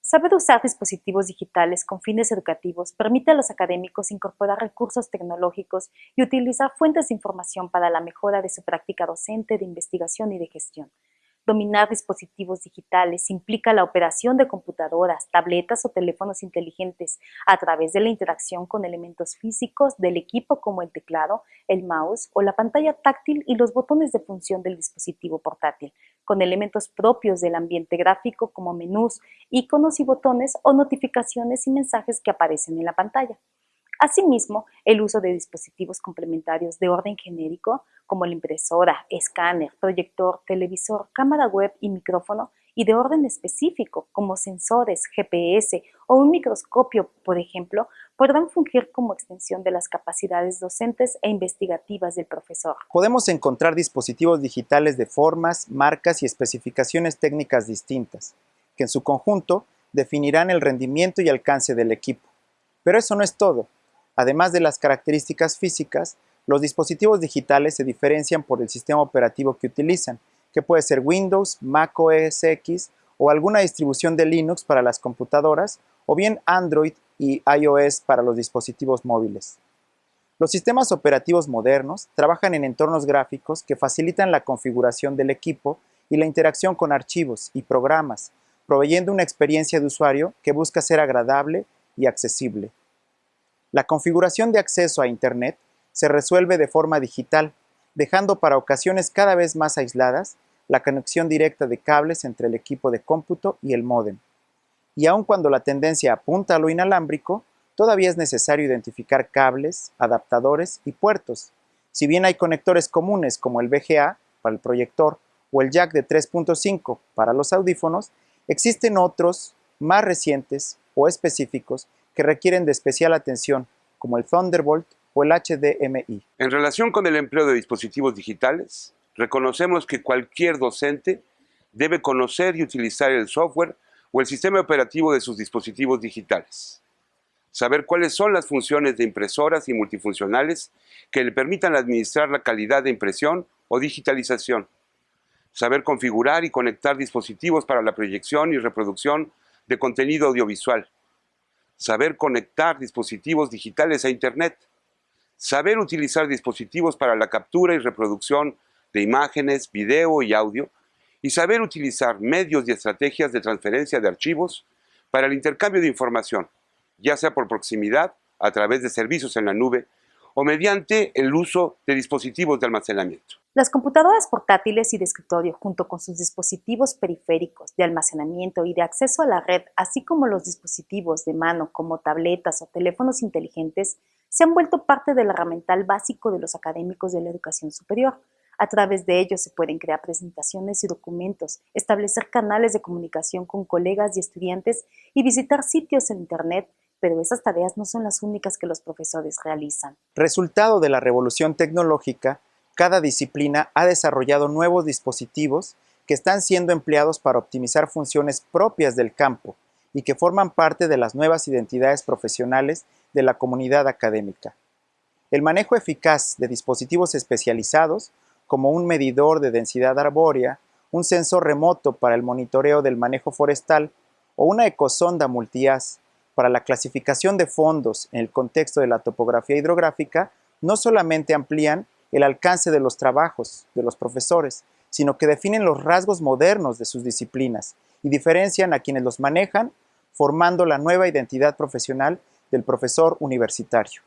Saber usar dispositivos digitales con fines educativos permite a los académicos incorporar recursos tecnológicos y utilizar fuentes de información para la mejora de su práctica docente, de investigación y de gestión. Dominar dispositivos digitales implica la operación de computadoras, tabletas o teléfonos inteligentes a través de la interacción con elementos físicos del equipo como el teclado, el mouse o la pantalla táctil y los botones de función del dispositivo portátil, con elementos propios del ambiente gráfico como menús, iconos y botones o notificaciones y mensajes que aparecen en la pantalla. Asimismo, el uso de dispositivos complementarios de orden genérico, como la impresora, escáner, proyector, televisor, cámara web y micrófono, y de orden específico, como sensores, GPS o un microscopio, por ejemplo, podrán fungir como extensión de las capacidades docentes e investigativas del profesor. Podemos encontrar dispositivos digitales de formas, marcas y especificaciones técnicas distintas, que en su conjunto definirán el rendimiento y alcance del equipo. Pero eso no es todo. Además de las características físicas, los dispositivos digitales se diferencian por el sistema operativo que utilizan, que puede ser Windows, Mac OS X o alguna distribución de Linux para las computadoras, o bien Android y iOS para los dispositivos móviles. Los sistemas operativos modernos trabajan en entornos gráficos que facilitan la configuración del equipo y la interacción con archivos y programas, proveyendo una experiencia de usuario que busca ser agradable y accesible. La configuración de acceso a Internet se resuelve de forma digital, dejando para ocasiones cada vez más aisladas la conexión directa de cables entre el equipo de cómputo y el módem. Y aun cuando la tendencia apunta a lo inalámbrico, todavía es necesario identificar cables, adaptadores y puertos. Si bien hay conectores comunes como el VGA para el proyector o el jack de 3.5 para los audífonos, existen otros más recientes o específicos que requieren de especial atención, como el Thunderbolt o el HDMI. En relación con el empleo de dispositivos digitales, reconocemos que cualquier docente debe conocer y utilizar el software o el sistema operativo de sus dispositivos digitales. Saber cuáles son las funciones de impresoras y multifuncionales que le permitan administrar la calidad de impresión o digitalización. Saber configurar y conectar dispositivos para la proyección y reproducción de contenido audiovisual saber conectar dispositivos digitales a Internet, saber utilizar dispositivos para la captura y reproducción de imágenes, video y audio, y saber utilizar medios y estrategias de transferencia de archivos para el intercambio de información, ya sea por proximidad, a través de servicios en la nube, o mediante el uso de dispositivos de almacenamiento. Las computadoras portátiles y de escritorio, junto con sus dispositivos periféricos de almacenamiento y de acceso a la red, así como los dispositivos de mano como tabletas o teléfonos inteligentes, se han vuelto parte del herramental básico de los académicos de la educación superior. A través de ellos se pueden crear presentaciones y documentos, establecer canales de comunicación con colegas y estudiantes y visitar sitios en Internet pero esas tareas no son las únicas que los profesores realizan. Resultado de la revolución tecnológica, cada disciplina ha desarrollado nuevos dispositivos que están siendo empleados para optimizar funciones propias del campo y que forman parte de las nuevas identidades profesionales de la comunidad académica. El manejo eficaz de dispositivos especializados, como un medidor de densidad arbórea, un sensor remoto para el monitoreo del manejo forestal o una ecosonda multias para la clasificación de fondos en el contexto de la topografía hidrográfica, no solamente amplían el alcance de los trabajos de los profesores, sino que definen los rasgos modernos de sus disciplinas y diferencian a quienes los manejan, formando la nueva identidad profesional del profesor universitario.